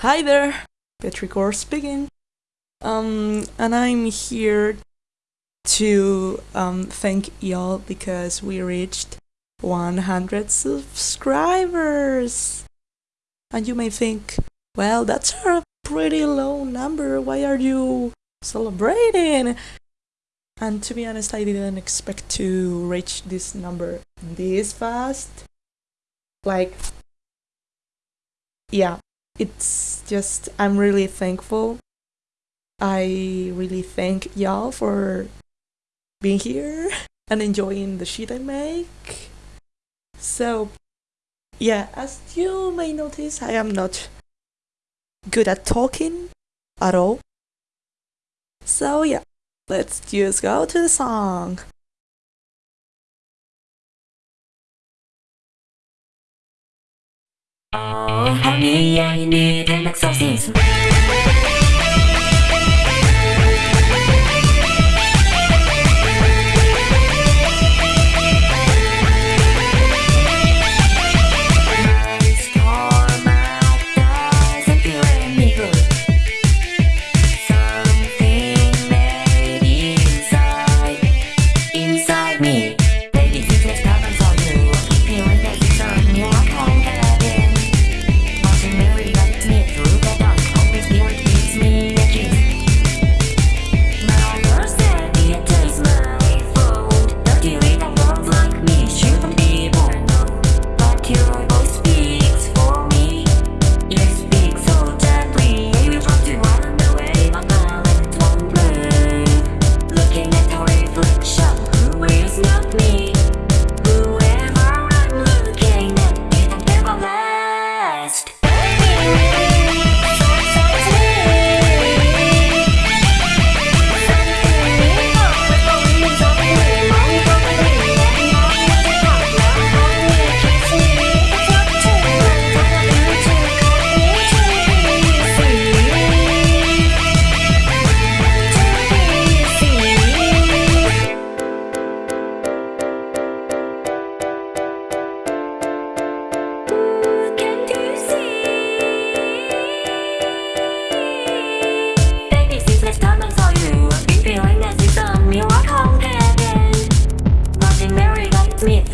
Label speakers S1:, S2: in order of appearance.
S1: Hi there, Petricor speaking. Um, and I'm here to um, thank y'all because we reached 100 subscribers. And you may think, well, that's a pretty low number. Why are you celebrating? And to be honest, I didn't expect to reach this number this fast. Like, yeah, it's just, I'm really thankful. I really thank y'all for being here and enjoying the shit I make. So, yeah, as you may notice, I am not good at talking at all. So, yeah, let's just go to the song.
S2: Oh, honey, I need an exorcism. Mary